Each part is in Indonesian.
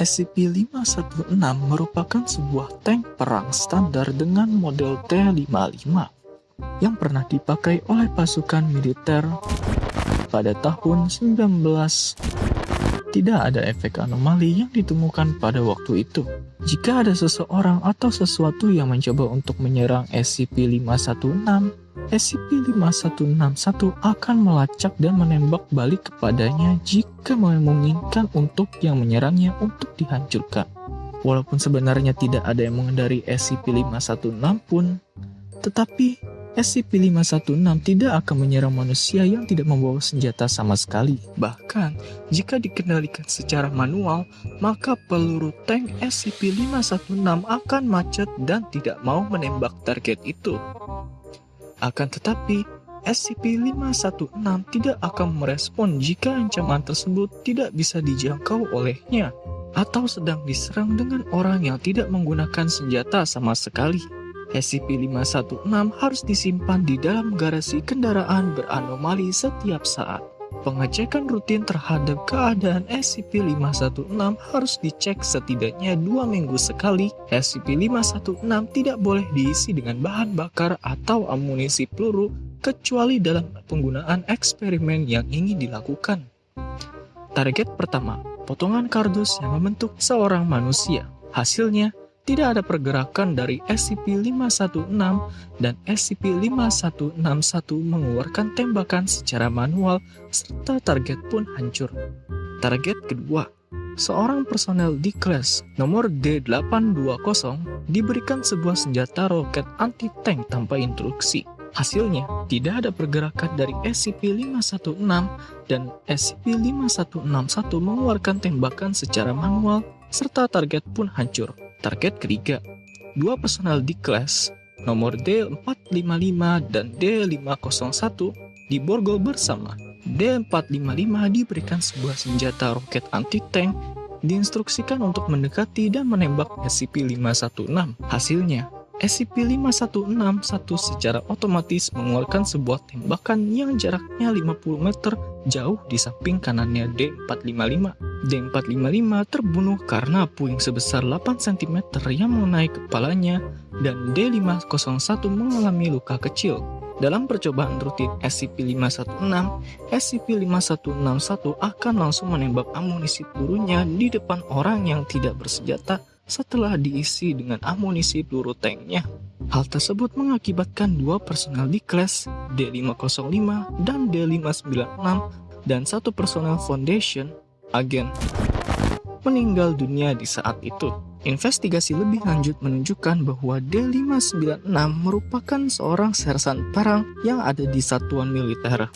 SCP-516 merupakan sebuah tank perang standar dengan model T-55 yang pernah dipakai oleh pasukan militer pada tahun 19 tidak ada efek anomali yang ditemukan pada waktu itu. Jika ada seseorang atau sesuatu yang mencoba untuk menyerang SCP-516, SCP-5161 akan melacak dan menembak balik kepadanya jika memungkinkan untuk yang menyerangnya untuk dihancurkan. Walaupun sebenarnya tidak ada yang mengendari SCP-516 pun, tetapi SCP-516 tidak akan menyerang manusia yang tidak membawa senjata sama sekali. Bahkan, jika dikendalikan secara manual, maka peluru tank SCP-516 akan macet dan tidak mau menembak target itu. Akan tetapi, SCP-516 tidak akan merespon jika ancaman tersebut tidak bisa dijangkau olehnya atau sedang diserang dengan orang yang tidak menggunakan senjata sama sekali. SCP-516 harus disimpan di dalam garasi kendaraan beranomali setiap saat. Pengecekan rutin terhadap keadaan SCP-516 harus dicek setidaknya dua minggu sekali. SCP-516 tidak boleh diisi dengan bahan bakar atau amunisi peluru kecuali dalam penggunaan eksperimen yang ingin dilakukan. Target pertama, potongan kardus yang membentuk seorang manusia. Hasilnya, tidak ada pergerakan dari SCP-516 dan SCP-5161 mengeluarkan tembakan secara manual serta target pun hancur. Target kedua, seorang personel di kelas nomor D820 diberikan sebuah senjata roket anti-tank tanpa instruksi. Hasilnya, tidak ada pergerakan dari SCP-516 dan SCP-5161 mengeluarkan tembakan secara manual serta target pun hancur. Target ketiga, dua personel di kelas nomor D455 dan D501 diborgol bersama. D455 diberikan sebuah senjata roket anti-tank diinstruksikan untuk mendekati dan menembak SCP-516. Hasilnya, SCP-5161 secara otomatis mengeluarkan sebuah tembakan yang jaraknya 50 meter jauh di samping kanannya D455. D455 terbunuh karena puing sebesar 8 cm yang mengenai kepalanya dan D501 mengalami luka kecil. Dalam percobaan rutin SCP-516, SCP-5161 akan langsung menembak amunisi pelurunya di depan orang yang tidak bersenjata setelah diisi dengan amunisi peluru tanknya. Hal tersebut mengakibatkan dua personel di kelas D505 dan D596 dan satu personel Foundation, agen, meninggal dunia di saat itu. Investigasi lebih lanjut menunjukkan bahwa D596 merupakan seorang sersan perang yang ada di satuan militer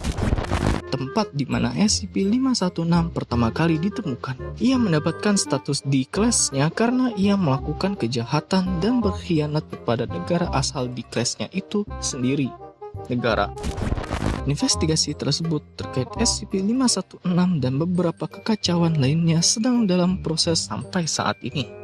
tempat di mana SCP-516 pertama kali ditemukan. Ia mendapatkan status di kelasnya karena ia melakukan kejahatan dan berkhianat kepada negara asal di kelasnya itu sendiri, negara. Investigasi tersebut terkait SCP-516 dan beberapa kekacauan lainnya sedang dalam proses sampai saat ini.